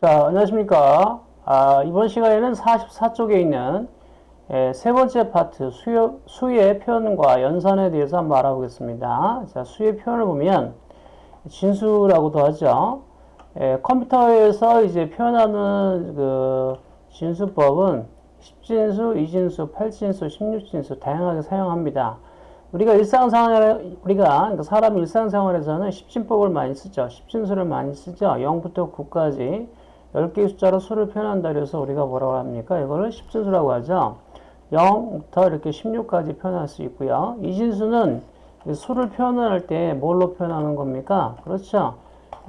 자, 안녕하십니까. 아, 이번 시간에는 44쪽에 있는 예, 세 번째 파트 수요, 수의 표현과 연산에 대해서 한번 알아보겠습니다. 자, 수의 표현을 보면 진수라고도 하죠. 예, 컴퓨터에서 이제 표현하는 그 진수법은 10진수, 2진수, 8진수, 16진수 다양하게 사용합니다. 우리가 일상생활, 우리가 그러니까 사람 일상생활에서는 10진법을 많이 쓰죠. 10진수를 많이 쓰죠. 0부터 9까지 10개의 숫자로 수를 표현한다 그래서 우리가 뭐라고 합니까? 이거를 10진수라고 하죠. 0부터 이렇게 16까지 표현할 수 있고요. 이진수는 수를 표현할 때 뭘로 표현하는 겁니까? 그렇죠.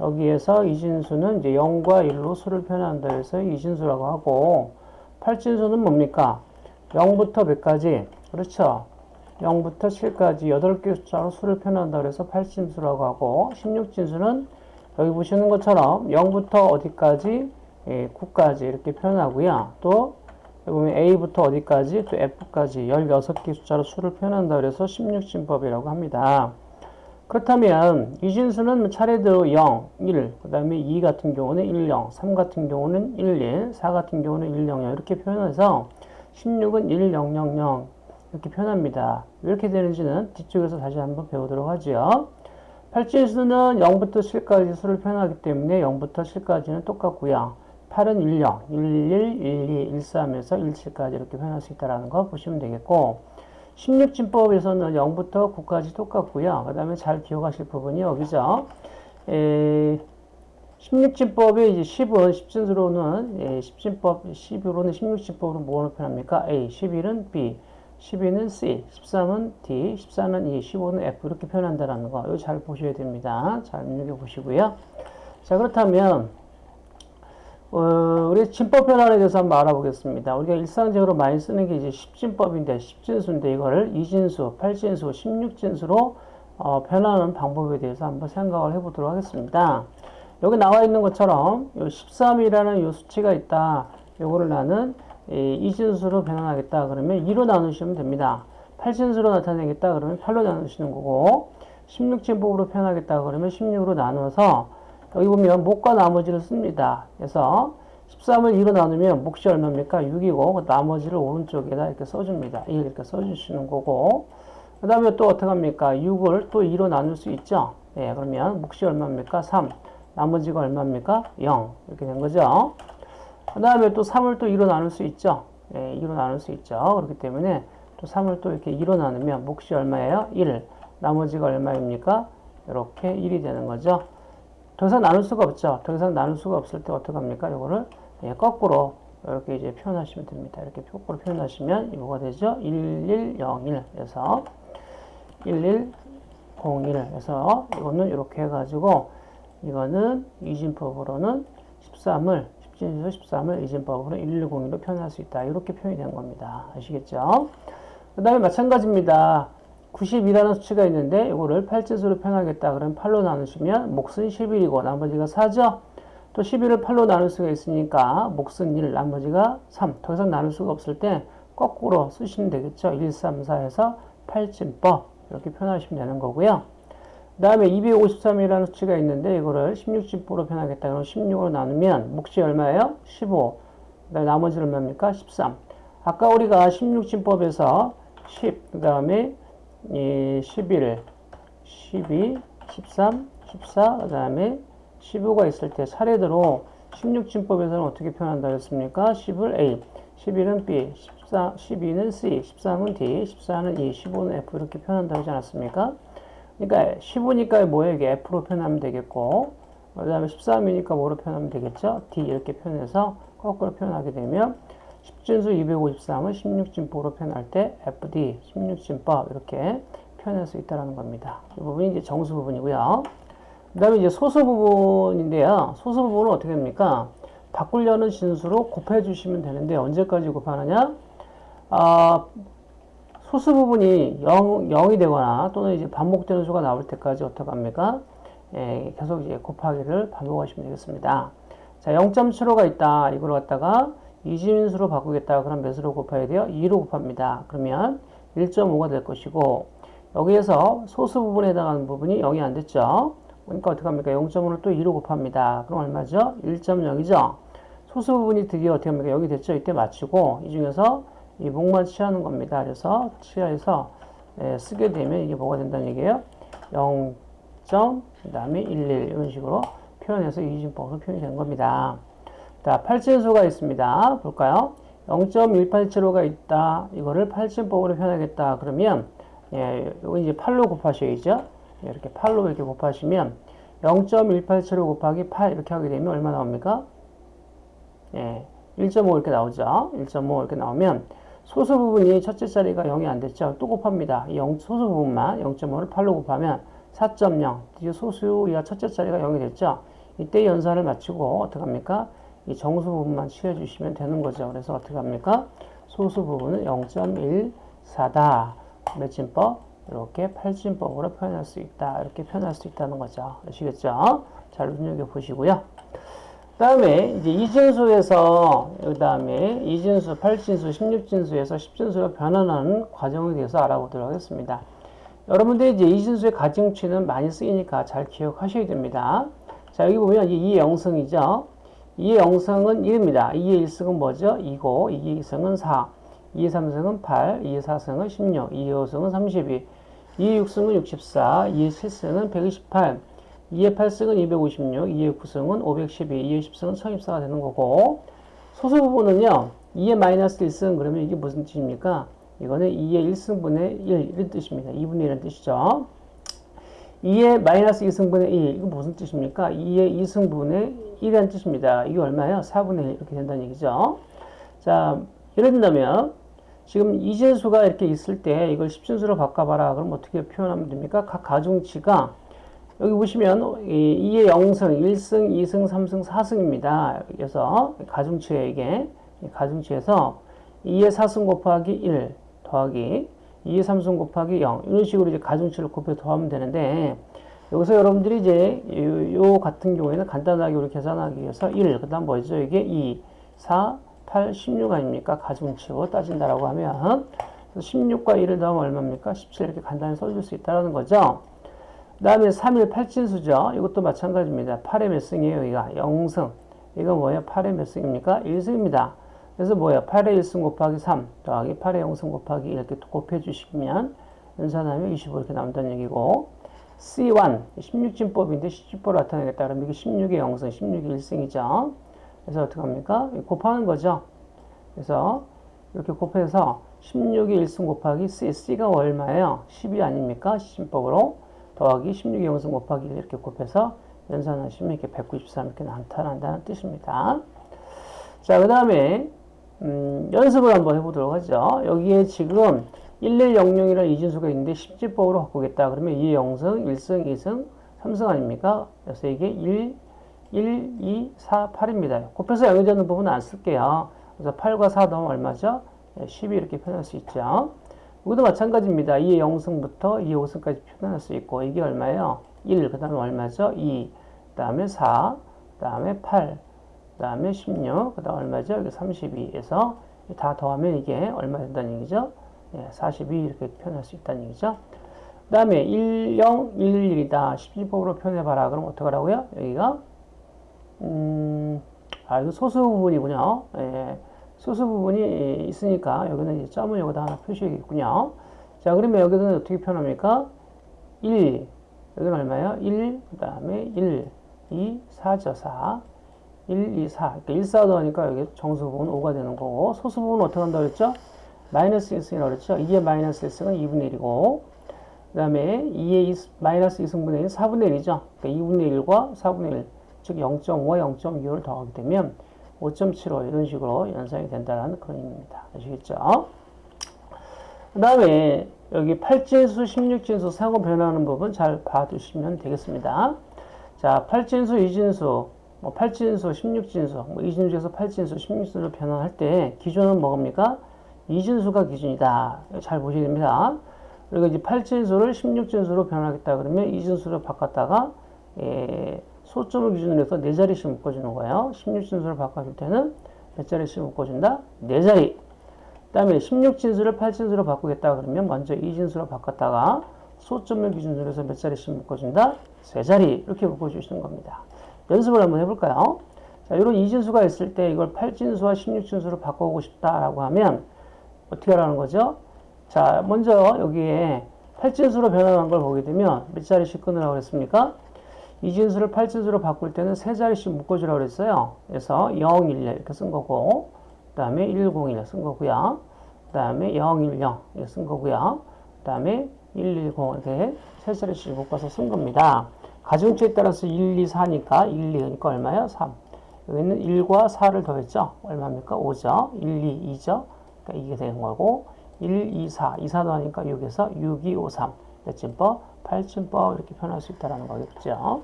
여기에서 이진수는 이제 0과 1로 수를 표현한다 그래서 이진수라고 하고 8진수는 뭡니까? 0부터 몇까지? 그렇죠. 0부터 7까지 8개 숫자로 수를 표현한다 그래서 8진수라고 하고 16진수는 여기 보시는 것처럼 0부터 어디까지? 예, 9까지 이렇게 표현하고요. 또 보면 A부터 어디까지? 또 F까지 16개 숫자로 수를 표현한다 그래서 16진법이라고 합니다. 그렇다면 이 진수는 차례대로 0, 1, 그 다음에 2 같은 경우는 1, 0, 3 같은 경우는 1, 1, 4 같은 경우는 1, 0, 0 이렇게 표현해서 16은 1, 0, 0, 0 이렇게 표현합니다. 왜 이렇게 되는지는 뒤쪽에서 다시 한번 배우도록 하죠. 8진수는 0부터 7까지 수를 표현하기 때문에 0부터 7까지는 똑같고요. 8은 1, 0, 1, 1, 1, 2, 1, 3에서 1, 7까지 이렇게 표현할 수 있다는 거 보시면 되겠고 16진법에서는 0부터 9까지 똑같고요. 그 다음에 잘 기억하실 부분이 여기죠. 에, 16진법의 이제 10은 10진수로는 예, 10진법 10으로는 16진법으로 뭐로 표현합니까? A, 11은 B, 12는 C, 13은 D, 14는 E, 15는 F 이렇게 표현한다는 거. 이거 잘 보셔야 됩니다. 잘 눈여겨 보시고요. 자 그렇다면 어, 우리 진법 변환에 대해서 한번 알아보겠습니다. 우리가 일상적으로 많이 쓰는 게 이제 10진법인데 10진수인데 이거를 2진수, 8진수, 16진수로 어, 변하는 방법에 대해서 한번 생각을 해보도록 하겠습니다. 여기 나와 있는 것처럼 13이라는 이 수치가 있다. 요거를 나는 이진수로 변환하겠다. 그러면 2로 나누시면 됩니다. 8진수로 나타내겠다. 그러면 8로 나누시는 거고 16진법으로 표현하겠다. 그러면 16으로 나눠서 여기 보면 목과 나머지를 씁니다. 그래서 13을 2로 나누면 몫이 얼마입니까? 6이고 그 나머지를 오른쪽에다 이렇게 써줍니다. 1 이렇게 써주시는 거고 그 다음에 또 어떻게 합니까? 6을 또 2로 나눌 수 있죠. 예, 그러면 몫이 얼마입니까? 3. 나머지가 얼마입니까? 0. 이렇게 된 거죠. 그 다음에 또 3을 또 2로 나눌 수 있죠. 예, 2로 나눌 수 있죠. 그렇기 때문에 또 3을 또 이렇게 2로 나누면 몫이 얼마예요? 1. 나머지가 얼마입니까? 이렇게 1이 되는 거죠. 더 이상 나눌 수가 없죠. 더 이상 나눌 수가 없을 때 어떻게 합니까? 이거를 예, 거꾸로 이렇게 이제 표현하시면 됩니다. 이렇게 거꾸로 표현하시면 이거가 되죠. 1101에서 1101에서 이거는 이렇게 해가지고 이거는 이진법으로는 13을 10진에서 13을 이진법으로 1101로 표현할 수 있다. 이렇게 표현이 된 겁니다. 아시겠죠? 그 다음에 마찬가지입니다. 90이라는 수치가 있는데 이거를 8진수로 표현하겠다. 그럼 8로 나누시면 몫은 11이고 나머지가 4죠? 또 11을 8로 나눌 수가 있으니까 몫은 1, 나머지가 3. 더 이상 나눌 수가 없을 때 거꾸로 쓰시면 되겠죠? 1, 3, 4에서 8진법 이렇게 표현하시면 되는 거고요. 그 다음에 253이라는 수치가 있는데 이거를 16진법으로 표현하겠다. 그럼 16으로 나누면 몫이 얼마예요? 15. 그 다음에 나머지는 얼마입니까? 13. 아까 우리가 16진법에서 10, 그 다음에 11, 12, 13, 14, 그 다음에 15가 있을 때 차례대로 16진법에서는 어떻게 표현한다 그랬습니까? 10을 A, 11은 B, 14, 12는 C, 13은 D, 14는 E, 15는 F 이렇게 표현한다고 하지 않았습니까? 그러니까 15니까 뭐예요? 이게 F로 표현하면 되겠고 그 다음에 13이니까 뭐로 표현하면 되겠죠? D 이렇게 표현해서 거꾸로 표현하게 되면 10진수 253을 16진법으로 표현할 때 FD 16진법 이렇게 표현할 수 있다는 겁니다. 이 부분이 이제 정수 부분이고요. 그 다음에 이제 소수 부분인데요. 소수 부분은 어떻게 됩니까? 바꾸려는 진수로 곱해 주시면 되는데 언제까지 곱하느냐? 아, 소수 부분이 0, 0이 되거나 또는 이제 반복되는 수가 나올 때까지 어떻게 합니까? 예, 계속 이제 곱하기를 반복하시면 되겠습니다. 자, 0.75가 있다. 이걸 갖다가 이진수로 바꾸겠다. 그럼 몇으로 곱해야 돼요? 2로 곱합니다. 그러면 1.5가 될 것이고 여기에서 소수 부분에 해당하는 부분이 0이 안 됐죠. 그러니까 어떻게 합니까? 0.5를 또 2로 곱합니다. 그럼 얼마죠? 1.0이죠? 소수 부분이 드디어 어떻게 합니까? 여기 됐죠? 이때 맞추고 이 중에서 이 목만 취하는 겁니다. 그래서 취해서 예, 쓰게 되면 이게 뭐가 된다는 얘기예요? 0. 그 다음에 11 이런 식으로 표현해서 이진법으로 표현이 된 겁니다. 자, 8진수가 있습니다. 볼까요? 0.1875가 있다. 이거를 8진법으로 표현하겠다. 그러면 예, 이거 이제 8로 곱하셔야죠. 예, 이렇게 8로 이렇게 곱하시면 0.1875 곱하기 8 이렇게 하게 되면 얼마 나옵니까? 예, 1.5 이렇게 나오죠. 1.5 이렇게 나오면 소수 부분이 첫째 자리가 0이 안 됐죠. 또 곱합니다. 이 0, 소수 부분만 0.5를 8로 곱하면 4.0. 드디어 소수야 첫째 자리가 0이 됐죠. 이때 연산을 마치고 어떻게 합니까? 이 정수 부분만 취해주시면 되는 거죠. 그래서 어떻게 합니까? 소수 부분은 0.14다. 매진법 이렇게 8진법으로 표현할 수 있다. 이렇게 표현할 수 있다는 거죠. 아시겠죠? 잘 눈여겨 보시고요. 다음에 이제 이진수에서 그 다음에 이진수, 8진수, 16진수에서 10진수로 변환하는 과정에 대해서 알아보도록 하겠습니다. 여러분들 이제 이진수의 가정치는 많이 쓰이니까 잘 기억하셔야 됩니다. 자 여기 보면 이게 2의 영승이죠. 2의 영승은 1입니다. 2의 1승은 뭐죠? 2고 2의 2승은 4, 2의 3승은 8, 2의 4승은 16, 2의 5승은 32, 2의 6승은 64, 2의 7승은 128, 2의 8승은 256, 2의 9승은 512, 2의 10승은 1024가 되는 거고 소수 부분은요. 2의 마이너스 1승 그러면 이게 무슨 뜻입니까? 이거는 2의 1승분의 1 이런 뜻입니다. 2분의 1은 뜻이죠. 2의 마이너스 2승분의 1 이거 무슨 뜻입니까? 2의 2승분의 1이라는 뜻입니다. 이게 얼마예요? 4분의 1 이렇게 된다는 얘기죠. 자 예를 든다면 지금 이진수가 이렇게 있을 때 이걸 10진수로 바꿔봐라. 그럼 어떻게 표현하면 됩니까? 각 가중치가 여기 보시면 2의 0승, 1승, 2승, 3승, 4승입니다. 그래서 가중치에 이게 가중치에서 2의 4승 곱하기 1 더하기 2의 3승 곱하기 0 이런 식으로 이제 가중치를 곱해 더하면 되는데 여기서 여러분들이 이제 요, 요 같은 경우에는 간단하게 우리 계산하기 위해서 1, 그 다음 뭐죠? 이게 2, 4, 8, 16 아닙니까? 가중치로 따진다라고 하면 16과 1을 더하면 얼마입니까? 17 이렇게 간단히 써줄 수 있다는 거죠. 그 다음에 3일 8진수죠. 이것도 마찬가지입니다. 8의 몇 승이에요? 여기가 0승. 이거 뭐예요? 8의 몇 승입니까? 1승입니다. 그래서 뭐예요? 8의 1승 곱하기 3 더하기 8의 0승 곱하기 1 이렇게 곱해 주시면 연산하면 25 이렇게 나온다는 얘기고 C1 16진법인데 10진법을 나타내겠다 그러면 이게 16의 0승, 16의 1승이죠. 그래서 어떻게 합니까? 곱하는 거죠. 그래서 이렇게 곱해서 16의 1승 곱하기 C, C가 얼마예요? 10이 아닙니까? 10진법으로 더하기 16의 0승 곱하기 1 이렇게 곱해서 연산하시면 이렇게 193 이렇게 나타난다는 뜻입니다. 자, 그 다음에 음, 연습을 한번 해보도록 하죠. 여기에 지금 1100이라는 이진수가 있는데 10지법으로 바꾸겠다. 그러면 2의 0승, 1승, 2승, 3승 아닙니까? 그래서 이게 1, 1, 2, 4, 8입니다. 곱해서 영역되는 부분은 안 쓸게요. 그래서 8과 4 넣으면 얼마죠? 12 이렇게 표현할 수 있죠. 여기도 마찬가지입니다. 2의 0승부터 2의 5승까지 표현할 수 있고 이게 얼마예요? 1, 그 다음에 얼마죠? 2, 그 다음에 4, 그 다음에 8, 그 다음에 16, 그 다음 얼마죠? 여기 32에서 다 더하면 이게 얼마 된다는 얘기죠? 예, 42 이렇게 표현할 수 있다는 얘기죠. 그 다음에 10, 11이다. 10지법으로 표현해봐라. 그럼 어떡하라고요? 여기가, 음, 아, 이거 소수 부분이군요. 예, 소수 부분이 있으니까 여기는 이제 점을 여기다 하나 표시해야겠군요. 자, 그러면 여기는 어떻게 표현합니까? 1, 여기는 얼마예요? 1, 그 다음에 1, 2, 4죠, 4. 1, 2, 4. 그러니까 1, 4 더하니까 여기 정수 부분 5가 되는 거고, 소수 부분은 어떻게 한다고 그랬죠? 마이너스 1승이라고 그랬죠? 2의 마이너스 1승은 2분의 1이고, 그 다음에 2의 2, 마이너스 2승분의 1은 4분의 1이죠? 그러니까 2분의 1과 4분의 1, 즉 0.5와 0.6을 더하게 되면 5.75 이런 식으로 연산이 된다는 그런 의미입니다. 아시겠죠? 그 다음에 여기 8진수, 16진수 상호 변화하는 부분 잘 봐두시면 되겠습니다. 자, 8진수, 2진수, 뭐 8진수, 16진수, 뭐 2진수에서 8진수, 16진수로 변환할 때 기준은 뭐입니까? 2진수가 기준이다. 잘 보셔야 됩니다. 그리고 이제 8진수를 16진수로 변하겠다 그러면 2진수로 바꿨다가 예, 소점을 기준으로 해서 4자리씩 묶어주는 거예요. 16진수를 바꿔줄 때는 몇 자리씩 묶어준다? 4자리. 그 다음에 16진수를 8진수로 바꾸겠다 그러면 먼저 2진수로 바꿨다가 소점을 기준으로 해서 몇 자리씩 묶어준다? 세 자리 이렇게 묶어주시는 겁니다. 연습을 한번 해볼까요? 자, 이런 이진수가 있을 때 이걸 8진수와 16진수로 바꾸고 싶다라고 하면 어떻게 하라는 거죠? 자, 먼저 여기에 8진수로 변환한 걸 보게 되면 몇 자리씩 끊으라고 그랬습니까? 이진수를 8진수로 바꿀 때는 세 자리씩 묶어주라고 그랬어요. 그래서 0, 1, 이렇게 쓴 거고, 그 다음에 101 쓴 거고요. 그 다음에 010 이렇게 쓴 거고요. 그 다음에 110 이렇게 세 자리씩 묶어서 쓴 겁니다. 가중치에 따라서 1, 2, 4니까 1, 2니까 얼마예요? 3. 여기는 1과 4를 더했죠? 얼마입니까? 5죠? 1, 2, 2죠? 그러니까 이게 되는 거고 1, 2, 4. 2, 4 더하니까 6에서 6, 2, 5, 3. 몇 진법? 8진법 이렇게 표현할 수 있다는 거겠죠.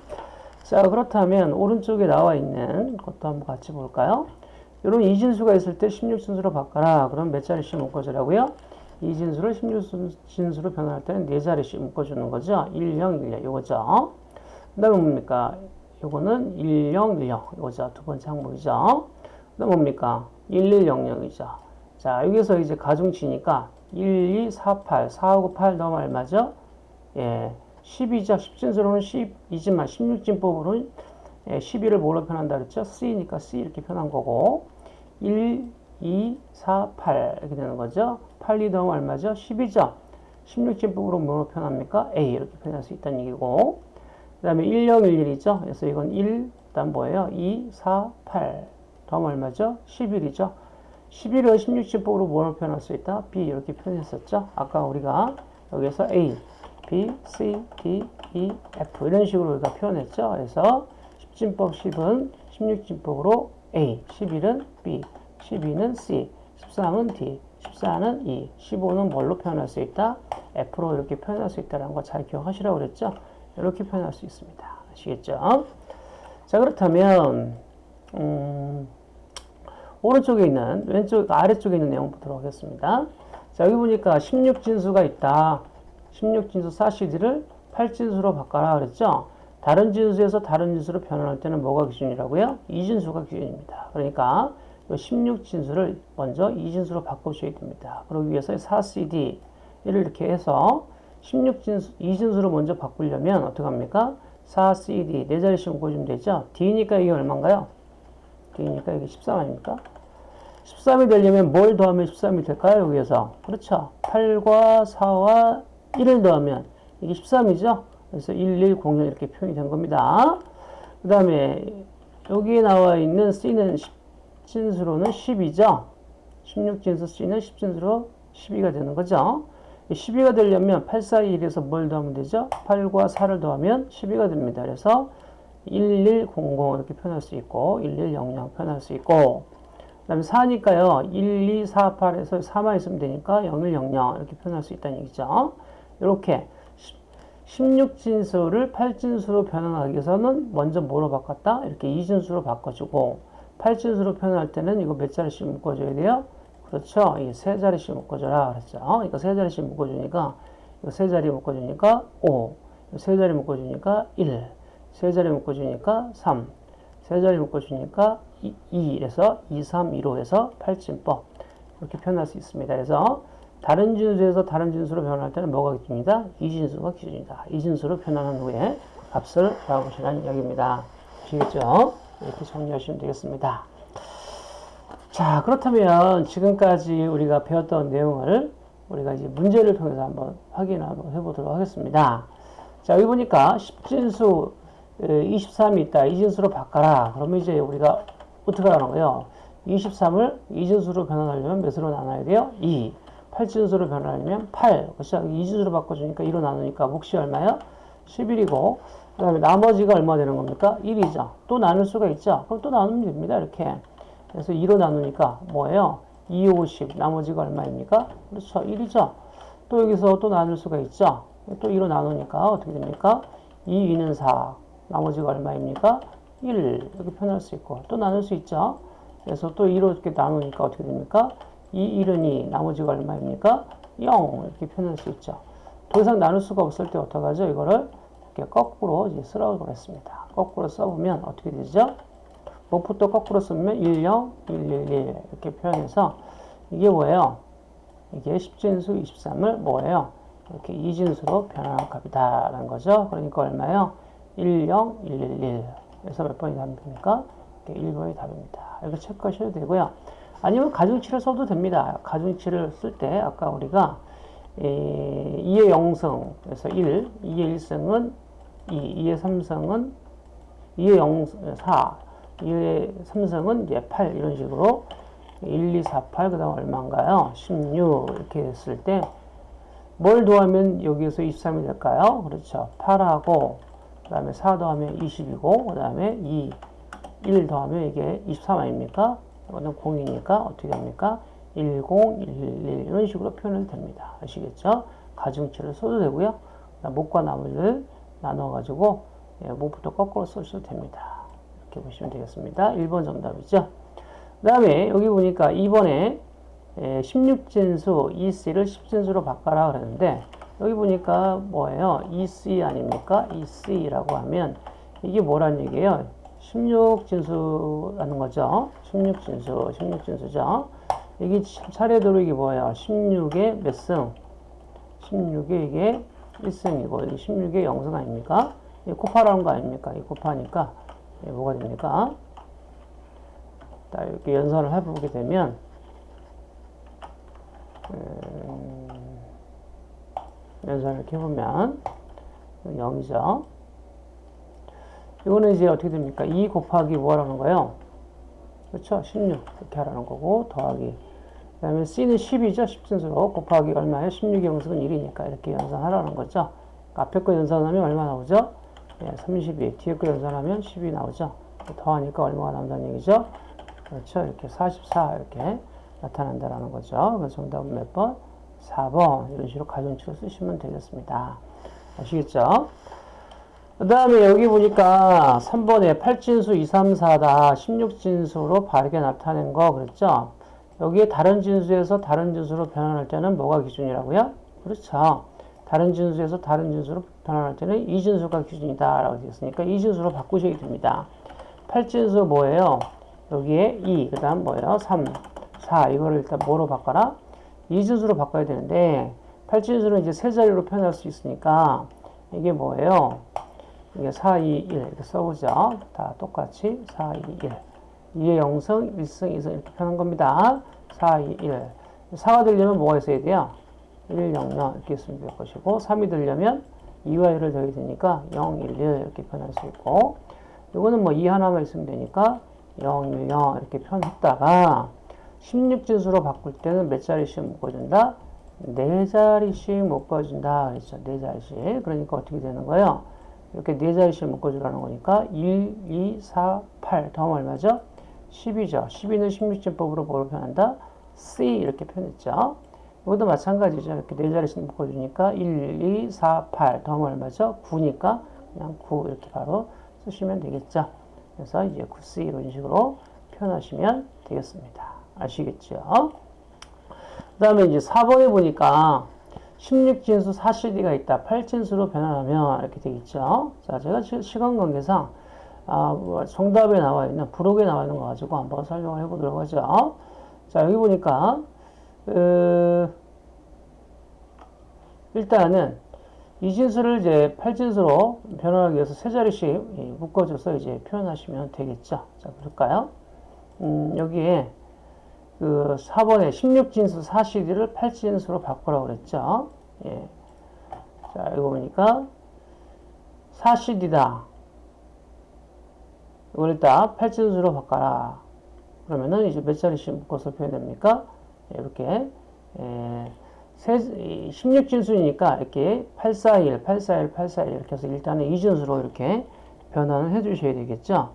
자 그렇다면 오른쪽에 나와 있는 것도 한번 같이 볼까요? 이런 이진수가 있을 때 16진수로 바꿔라. 그럼 몇 자리씩 묶어주라고요? 이진수를 16진수로 변환할 때는 4자리씩 묶어주는 거죠. 1, 0, 1, 0 이거죠. 그 다음에 뭡니까? 요거는 1, 0, 1, 0 이거죠. 두 번째 항목이죠. 그 다음 뭡니까? 1, 1, 0, 0이죠. 자 여기서 이제 가중치니까 1, 2, 4, 8 4하고 8 넣으면 얼마죠? 예, 12죠. 10진수로는 10이지만 16진법으로는 예, 12를 뭘로 표현한다 그랬죠? C니까 C 이렇게 표현한 거고 1, 2, 4, 8 이렇게 되는 거죠. 8, 2 더하면 얼마죠? 10이죠. 16진법으로 뭐로 표현합니까? A 이렇게 표현할 수 있다는 얘기고 그 다음에 1, 0, 1, 1이죠. 그래서 이건 1, 다음 뭐예요? 2, 4, 8 다음 얼마죠? 11이죠. 11을 16진법으로 뭐로 표현할 수 있다? B 이렇게 표현했었죠. 아까 우리가 여기서 A, B, C, D, E, F 이런 식으로 우리가 표현했죠. 그래서 10진법 10은 16진법으로 A, 11은 B, 12는 C, 13은 D, 14는 E, 15는 뭘로 표현할 수 있다? F로 이렇게 표현할 수 있다는 거 잘 기억하시라고 그랬죠? 이렇게 표현할 수 있습니다. 아시겠죠? 자 그렇다면 음, 오른쪽에 있는 왼쪽 아래쪽에 있는 내용 보도록 하겠습니다. 자 여기 보니까 16진수가 있다. 16진수 4CD를 8진수로 바꿔라 그랬죠? 다른 진수에서 다른 진수로 변환할 때는 뭐가 기준이라고요? 이진수가 기준입니다. 그러니까 16진수를 먼저 이진수로 바꿔주셔야 됩니다. 그러기 위해서 4CD 를 이렇게 해서 16진수, 이진수로 먼저 바꾸려면 어떻게 합니까? 4CD, 네 자리씩 묶어주면 되죠? D니까 이게 얼마인가요? D니까 이게 13 아닙니까? 13이 되려면 뭘 더하면 13이 될까요? 여기에서. 그렇죠. 8과 4와 1을 더하면 이게 13이죠? 그래서 1100 이렇게 표현이 된 겁니다. 그 다음에 여기에 나와 있는 C는 10진수로는 10이죠. 16진수 C는 10진수로 12가 되는 거죠. 12가 되려면 8, 4, 1에서 뭘 더하면 되죠? 8과 4를 더하면 12가 됩니다. 그래서 1100 이렇게 표현할 수 있고 1100 표현할 수 있고 그 다음에 4니까요. 1, 2, 4, 8에서 4만 있으면 되니까 0100 이렇게 표현할 수 있다는 얘기죠. 이렇게 16진수를 8진수로 변환하기 위해서는 먼저 뭐로 바꿨다? 이렇게 2진수로 바꿔주고 8진수로 표현할 때는 이거 몇 자리씩 묶어줘야 돼요? 그렇죠. 이 세 자리씩 묶어줘라 그랬죠. 그러니까 세 자리씩 묶어주니까 이거 세 자리 묶어주니까 5, 세 자리 묶어주니까 1, 세 자리 묶어주니까 3, 세 자리 묶어주니까 2, 2 이래서 2, 3, 2로 해서 8진법 이렇게 표현할 수 있습니다. 그래서 다른 진수에서 다른 진수로 변할 때는 뭐가 기준이다? 이 진수가 기준이다. 이 진수로 변환한 후에 값을 구하시라는 이야기입니다. 아시겠죠? 이렇게 정리하시면 되겠습니다. 자, 그렇다면 지금까지 우리가 배웠던 내용을 우리가 이제 문제를 통해서 한번 확인 한번 해보도록 하겠습니다. 자, 여기 보니까 10진수 23이 있다. 이진수로 바꿔라. 그러면 이제 우리가 어떻게 하는 거예요? 23을 이진수로 변환하려면 몇으로 나눠야 돼요? 2. 8진수로 변환하려면 8. 그렇죠? 이진수로 바꿔주니까 2로 나누니까 몫이 얼마예요? 11이고 그 다음에 나머지가 얼마 되는 겁니까? 1이죠. 또 나눌 수가 있죠. 그럼 또 나누면 됩니다. 이렇게. 그래서 2로 나누니까 뭐예요? 2, 50. 나머지가 얼마입니까? 그렇죠. 1이죠. 또 여기서 또 나눌 수가 있죠. 또 2로 나누니까 어떻게 됩니까? 2, 2는 4. 나머지가 얼마입니까? 1. 이렇게 표현할 수 있고 또 나눌 수 있죠. 그래서 또 2로 이렇게 나누니까 어떻게 됩니까? 2, 1은 2. 나머지가 얼마입니까? 0. 이렇게 표현할 수 있죠. 더 이상 나눌 수가 없을 때 어떡하죠? 이거를 이렇게 거꾸로 쓰라고 그랬습니다. 거꾸로 써보면 어떻게 되죠? 목부터 거꾸로 쓰면 1, 0, 1, 1, 1 이렇게 표현해서 이게 뭐예요? 이게 10진수 23을 뭐예요? 이렇게 이진수로 변하는 값이다라는 거죠. 그러니까 얼마요? 1, 0, 1, 1, 1. 그래서 몇 번이 답입니까? 1번이 답입니다. 이렇게 체크하셔도 되고요. 아니면 가중치를 써도 됩니다. 가중치를 쓸 때 아까 우리가 2의 0승, 그래서 1, 2의 1승은 2, 2의 3승은 2의 0, 4, 2의 3승은 이제 8 이런 식으로 1, 2, 4, 8, 그 다음 얼마인가요? 16 이렇게 했을 때 뭘 더하면 여기에서 23이 될까요? 그렇죠. 8하고 그 다음에 4 더하면 20이고 그 다음에 2, 1 더하면 이게 23 아닙니까? 이거는 0이니까 어떻게 합니까? 10, 111 이런 식으로 표현을 됩니다. 아시겠죠? 가중치를 써도 되고요. 목과 나머지를 나눠가지고 예, 목부터 거꾸로 써셔도 됩니다. 이렇게 보시면 되겠습니다. 1번 정답이죠. 그 다음에 여기 보니까 2번에 16진수 EC를 10진수로 바꿔라 그랬는데 여기 보니까 뭐예요? EC 아닙니까? EC라고 하면 이게 뭐란 얘기예요? 16진수라는 거죠. 16진수, 16진수죠. 이게 차례대로 이게 뭐예요? 16의 몇 승? 16의 이게 1승이고, 여기 16의 0승 아닙니까? 이 곱하라는 거 아닙니까? 이 곱하니까, 뭐가 됩니까? 자, 이렇게 연산을 해보게 되면, 음, 연산을 이렇게 해보면, 0이죠. 이거는 이제 어떻게 됩니까? 2 곱하기 뭐라는 거예요? 그렇죠? 16 이렇게 하라는 거고 더하기 그 다음에 C는 10이죠? 10진수로 곱하기 얼마예요? 16의 영승은 1이니까 이렇게 연산하라는 거죠. 앞에 거 연산하면 얼마 나오죠? 예, 32 뒤에 거 연산하면 10이 나오죠. 더하니까 얼마가 나온다는 얘기죠? 그렇죠? 이렇게 44 이렇게 나타난다라는 거죠. 그래서 정답은 몇 번? 4번 이런 식으로 가정치로 쓰시면 되겠습니다. 아시겠죠? 그 다음에 여기 보니까 3번에 8진수 2, 3, 4다 16진수로 바르게 나타낸 거 그랬죠? 여기에 다른 진수에서 다른 진수로 변환할 때는 뭐가 기준이라고요? 그렇죠. 다른 진수에서 다른 진수로 변환할 때는 이 진수가 기준이다 라고 되었으니까 이 진수로 바꾸셔야 됩니다. 8진수 뭐예요? 여기에 2, 그 다음 뭐예요? 3, 4 이거를 일단 뭐로 바꿔라? 이 진수로 바꿔야 되는데 8진수는 이제 세 자리로 표현할 수 있으니까 이게 뭐예요? 이게 4, 2, 1 이렇게 써보죠. 다 똑같이 4, 2, 1. 2의 0승, 1승, 2승 이렇게 표현한 겁니다. 4, 2, 1. 4가 되려면 뭐가 있어야 돼요? 1, 0, 0 이렇게 있으면 될 것이고 3이 되려면 2와 1을 더해야 되니까 0, 1, 1 이렇게 표현할 수 있고 이거는 뭐 2 하나만 있으면 되니까 0, 1, 0 이렇게 표현했다가 16진수로 바꿀 때는 몇 자리씩 묶어준다? 4자리씩 묶어준다. 그랬죠. 4자리씩. 그러니까 어떻게 되는 거예요? 이렇게 네 자리씩 묶어주라는 거니까 1, 2, 4, 8 더하면 얼마죠? 10이죠. 12는 16진법으로 뭐로 표현한다? C 이렇게 표현했죠. 이것도 마찬가지죠. 이렇게 네 자리씩 묶어주니까 1, 2, 4, 8 더하면 얼마죠? 9니까 그냥 9 이렇게 바로 쓰시면 되겠죠. 그래서 이제 9C 이런 식으로 표현하시면 되겠습니다. 아시겠죠? 그 다음에 이제 4번에 보니까 16진수 4CD가 있다. 8진수로 변환하면 이렇게 되겠죠. 자, 제가 시간 관계상 아, 뭐 정답에 나와 있는 부록에 나와 있는 거 가지고 한번 설명을 해보도록 하죠. 자, 여기 보니까 그, 일단은 이 진수를 이제 8진수로 변환하기 위해서 세 자리씩 묶어줘서 이제 표현하시면 되겠죠. 자, 볼까요? 음, 여기에 그 4번에 16진수 4CD를 8진수로 바꾸라고 그랬죠. 예. 자, 이거 보니까 4CD다. 이걸 일단 8진수로 바꿔라. 그러면은 이제 몇 자리씩 묶어서 표현됩니까? 예, 이렇게 예, 16진수니까 이렇게 841, 841, 841 이렇게 해서 일단은 이진수로 이렇게 변환을 해 주셔야 되겠죠.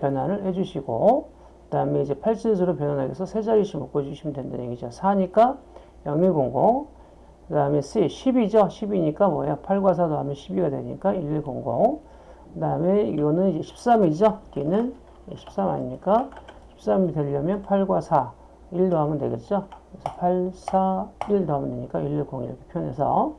변환을 해 주시고 그 다음에 이제 8진수로 변환하기 위해서 세 자리씩 묶어주시면 된다는 얘기죠. 4니까 0100, 그 다음에 C 10이죠. 10이니까 뭐예요? 8과 4 더하면 12가 되니까 1100. 그 다음에 이거는 이제 13이죠. 뒤는 13 아닙니까? 13이 되려면 8과 4, 1 더하면 되겠죠. 그래서 8, 4, 1 더하면 되니까 110 이렇게 표현해서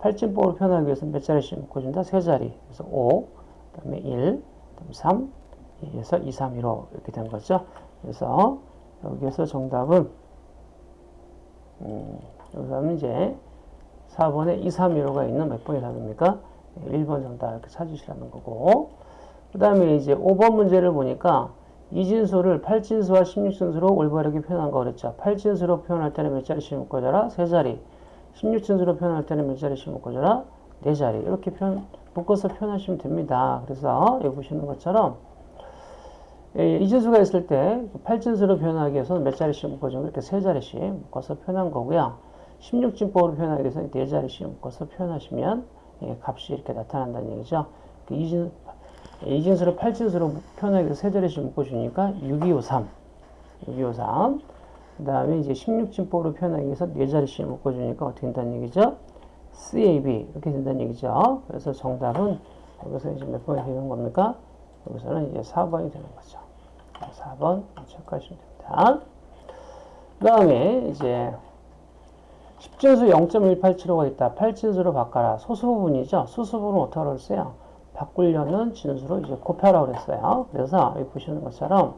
8진법으로 표현하기 위해서 몇 자리씩 묶어준다? 세 자리. 그래서 5, 그 다음에 1, 그 다음에 3, 그래서 2, 3, 1로 이렇게 된 거죠. 그래서 여기에서 정답은 음, 여기서는 이제 4번에 2, 3, 1호가 있는 몇 번이 답입니까? 1번 정답 이렇게 찾으시라는 거고 그 다음에 이제 5번 문제를 보니까 이진수를 8진수와 16진수로 올바르게 표현한 거 그랬죠. 8진수로 표현할 때는 몇 자리씩 묶어줘라? 세 자리. 16진수로 표현할 때는 몇 자리씩 묶어줘라? 네 자리. 이렇게 표현, 묶어서 표현하시면 됩니다. 그래서 여기 보시는 것처럼 예, 이진수가 있을 때 8진수로 표현하기 위해서는 몇 자리씩 묶어주면 이렇게 세 자리씩 묶어서 표현한 거고요. 16진법으로 표현하기 위해서는 네 자리씩 묶어서 표현하시면 예, 값이 이렇게 나타난다는 얘기죠. 그 이진, 이진수를 8진수로 표현하기 위해서 세 자리씩 묶어주니까 6253. 6253. 그 다음에 이제 16진법으로 표현하기 위해서 네 자리씩 묶어주니까 어떻게 된다는 얘기죠? CAB. 이렇게 된다는 얘기죠. 그래서 정답은 여기서 이제 몇 번이 되는 겁니까? 여기서는 이제 4번이 되는 거죠. 4번 체크하시면 됩니다. 그 다음에 이제 10진수 0.1875가 있다. 8진수로 바꿔라. 소수 부분이죠. 소수 부분은 어떻게 하랬어요? 바꾸려는 진수로 이제 곱하라고 그랬어요. 그래서 여기 보시는 것처럼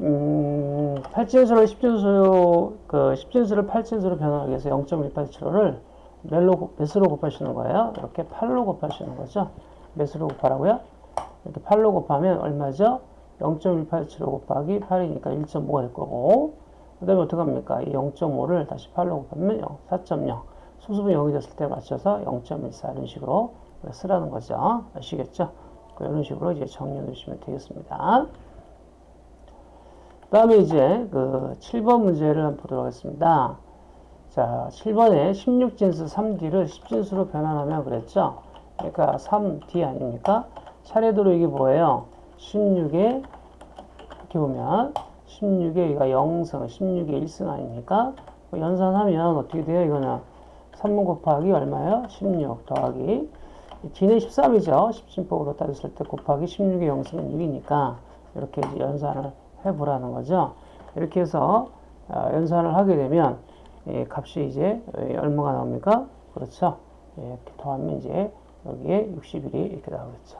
음, 8진수를 10진수 그 10진수를 8진수로 변화하기 위해서 0.1875를 몇로 몇으로 곱하시는 거예요? 이렇게 8로 곱하시는 거죠. 몇으로 곱하라고요? 이렇게 8로 곱하면 얼마죠? 0.187 곱하기 8이니까 1.5가 될 거고 그 다음에 어떻게 합니까? 이 0.5를 다시 8로 곱하면 0, 4.0 수습은 0이 됐을 때 맞춰서 0.14 이런 식으로 쓰라는 거죠. 아시겠죠? 이런 식으로 이제 정리해 주시면 되겠습니다. 그 다음에 이제 그 7번 문제를 한번 보도록 하겠습니다. 자, 7번에 16진수 3D를 10진수로 변환하면 그랬죠? 그러니까 3D 아닙니까? 차례대로 이게 뭐예요? 16에 이렇게 보면 16에 이가 0승, 16에 1승 아닙니까? 뭐 연산하면 어떻게 돼요? 이거는 3분 곱하기 얼마예요? 16 더하기 D는 13이죠. 10진법으로 따졌을 때 곱하기 16의 0승은 6이니까 이렇게 연산을 해보라는 거죠. 이렇게 해서 어, 연산을 하게 되면 값이 이제 얼마가 나옵니까? 그렇죠. 이렇게 더하면 이제 여기에 61이 이렇게 나오겠죠.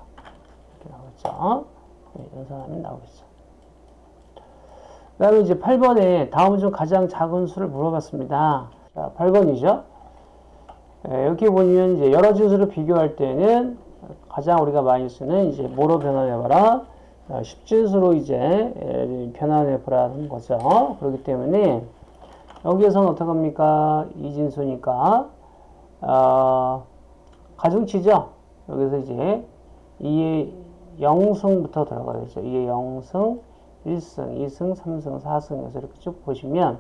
이렇게 나오겠죠. 네, 연산하면 나오겠죠. 그 다음에 이제 8번에 다음 중 가장 작은 수를 물어봤습니다. 자, 8번이죠. 네, 여기 보면 이제 여러 진수를 비교할 때는 가장 우리가 많이 쓰는 이제 뭐로 변환해봐라? 10진수로 이제 변환해보라는 거죠. 그렇기 때문에 여기에서는 어떡합니까? 이진수니까 어, 가중치죠. 여기서 이제 2의 0승부터 들어가야죠. 2의 0승, 1승, 2승, 3승, 4승에서 이렇게 쭉 보시면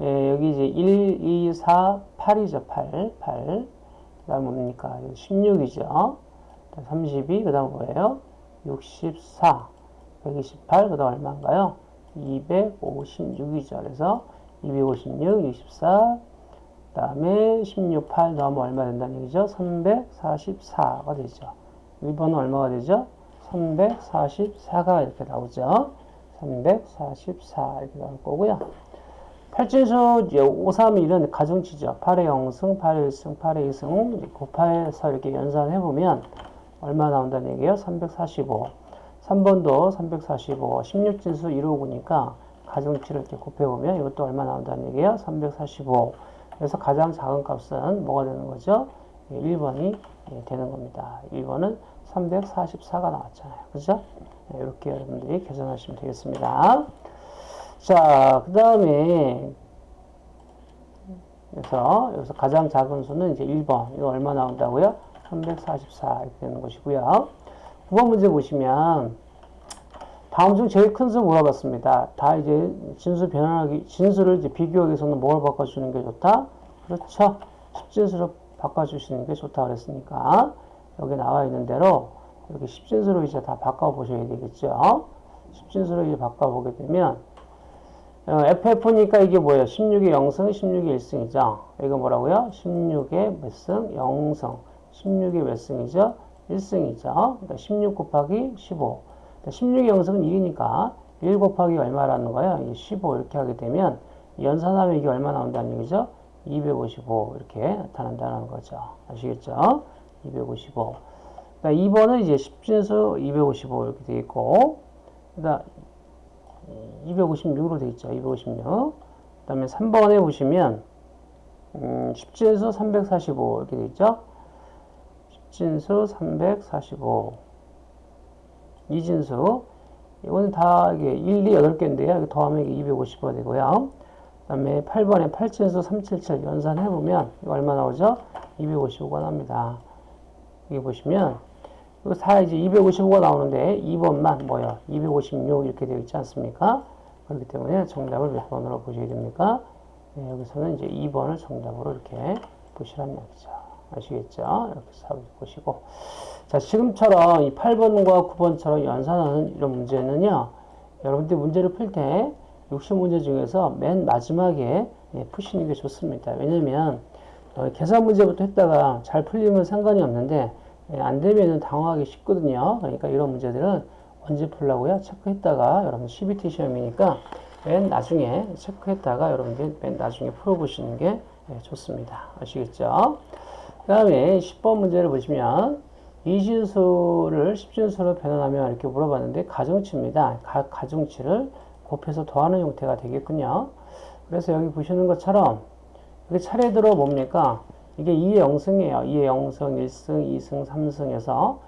예, 여기 이제 1, 2, 4, 8이죠. 8, 8. 그 다음 뭡니까? 16이죠. 32, 그 다음 뭐예요? 64, 128, 그 다음 얼마인가요? 256이죠. 그래서 256, 64, 그 다음에 16, 8 넣으면 얼마 된다는 얘기죠? 344가 되죠. 1번은 얼마가 되죠? 344가 이렇게 나오죠. 344 이렇게 나올 거고요. 8진수 5, 3, 1은 가중치죠. 8의 0승, 8의 1승, 8의 2승 곱해서 이렇게 연산해보면 얼마 나온다는 얘기예요? 345. 3번도 345. 16진수 1호구니까 가중치를 이렇게 곱해보면 이것도 얼마 나온다는 얘기예요? 345. 그래서 가장 작은 값은 뭐가 되는 거죠? 1번이 예, 되는 겁니다. 1번은 344가 나왔잖아요. 그죠? 이렇게 여러분들이 계산하시면 되겠습니다. 자, 그 다음에 그래서 여기서 가장 작은 수는 이제 1번. 이거 얼마 나온다고요? 344 이렇게 되는 것이고요. 9번 문제 보시면 다음 중 제일 큰 수 물어봤습니다. 다 이제 진수 변환하기, 진수를 이제 비교하기 위해서는 뭘 바꿔주는 게 좋다? 그렇죠. 10진수로 바꿔주시는 게 좋다 그랬으니까 여기 나와 있는 대로 이렇게 10진수로 이제 다 바꿔보셔야 되겠죠. 10진수로 이제 바꿔보게 되면 어, FF니까 이게 뭐예요? 16의 0승, 16의 1승이죠. 이거 뭐라고요? 16의 몇 승? 0승. 16의 몇 승이죠? 1승이죠. 그러니까 16 곱하기 15. 16의 0승은 1이니까 1 곱하기 얼마라는 거예요? 15 이렇게 하게 되면 연산하면 이게 얼마 나온다는 얘기죠? 255 이렇게 나타난다는 거죠. 아시겠죠? 255. 그러니까 2번은 이제 10진수 255 이렇게 되어 있고, 그다음 256으로 되어 있죠. 256. 그 다음에 3번에 보시면 음, 10진수 345 이렇게 돼 있죠. 10진수 345 이진수 이거는 다 이게 1, 2, 8개인데요. 이거 더하면 이게 255 되고요. 그 다음에 8번에 8진수 377 연산해보면 얼마 나오죠? 255가 납니다. 여기 보시면 이거 다 이제 255가 나오는데 2번만 뭐야? 256 이렇게 되어 있지 않습니까? 그렇기 때문에 정답을 몇 번으로 보셔야 됩니까? 네, 여기서는 이제 2번을 정답으로 이렇게 보시라는 얘기죠. 아시겠죠? 이렇게 사 보시고. 자, 지금처럼 이 8번과 9번처럼 연산하는 이런 문제는요, 여러분들 문제를 풀 때 60문제 중에서 맨 마지막에 예, 푸시는 게 좋습니다. 왜냐면, 어, 계산 문제부터 했다가 잘 풀리면 상관이 없는데, 예, 안 되면은 당황하기 쉽거든요. 그러니까 이런 문제들은 언제 풀라고요? 체크했다가 여러분 CBT 시험이니까 맨 나중에 체크했다가 여러분들 맨 나중에 풀어보시는 게 예, 좋습니다. 아시겠죠? 그 다음에 10번 문제를 보시면 이진수를 10진수로 변환하면 이렇게 물어봤는데 가정치입니다. 각 가정치를 곱해서 더하는 형태가 되겠군요. 그래서 여기 보시는 것처럼 이게 차례대로 뭡니까? 이게 2의 0승이에요. 2의 0승, 1승, 2승, 3승에서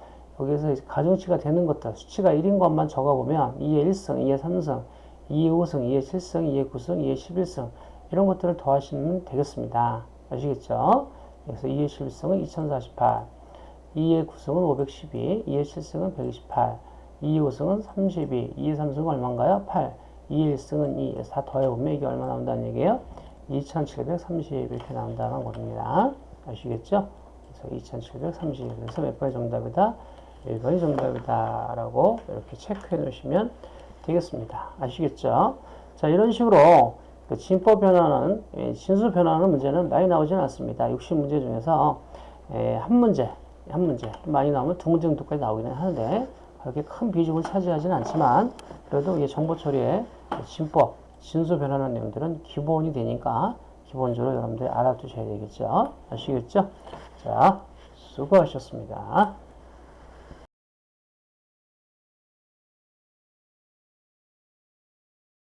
여기서 가중치가 되는 것들, 수치가 1인 것만 적어보면 2의 1승, 2의 3승, 2의 5승, 2의 7승, 2의 9승, 2의 11승 이런 것들을 더하시면 되겠습니다. 아시겠죠? 그래서 2의 11승은 2048, 2의 9승은 512, 2의 7승은 128, 2의 5승은 32, 2의 3승은 얼마인가요? 8, 2의 1승은 2, 그래서 다 더해보면 이게 얼마 나온다는 얘기예요? 2730 이렇게 나온다는 겁니다. 아시겠죠? 그래서 2730 그래서 몇 번이 정답이다? 1번이 정답이다 라고 이렇게 체크해 놓으시면 되겠습니다. 아시겠죠? 자 이런 식으로 그 진법 변화는 예, 진수 변화하는 문제는 많이 나오지는 않습니다. 60문제 중에서 예, 한 문제 한 문제 많이 나오면 두 문제 정도까지 나오기는 하는데 그렇게 큰 비중을 차지하지는 않지만 그래도 이게 정보 처리에 진법 진수 변화하는 내용들은 기본이 되니까 기본적으로 여러분들이 알아두셔야 되겠죠. 아시겠죠? 자, 수고하셨습니다.